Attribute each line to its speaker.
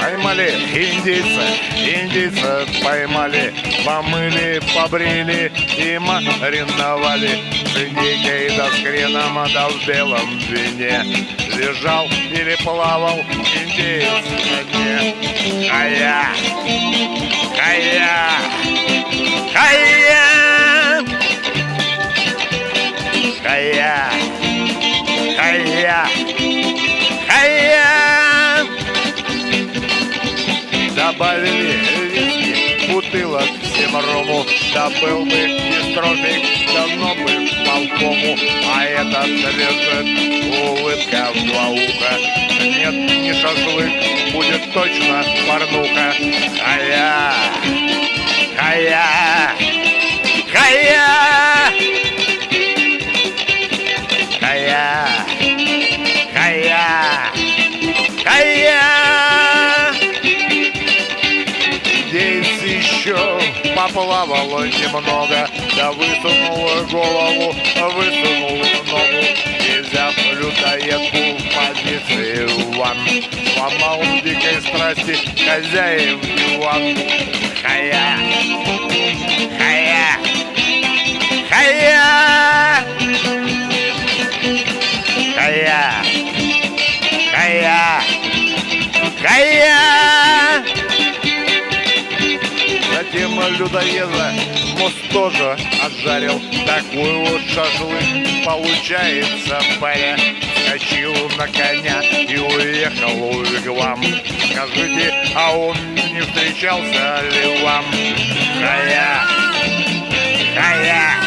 Speaker 1: Поймали индейца, индейца поймали, помыли, побрили и мариновали. С индейкой да с хреном, да в белом вине Лежал или плавал индеец на дне. А я, а я, а. Добавили виски, бутылок всем рому Да был бы и стробик, давно бы полкому А этот лежит, улыбка в два уха Нет, не шашлык, будет точно порнуха. А я, а я, а я, а я, а я, а я. Здесь еще поплавало немного, да высунула голову, высунула ногу. Страсти хозяин диван. Хая, хая, хая, хая, хая, хая. Затем людоеда мост тоже отжарил Такой вот шашлык получается, паря Скочил на коня и уехал вам. Скажите, а он не встречался ли вам? Хая, хая,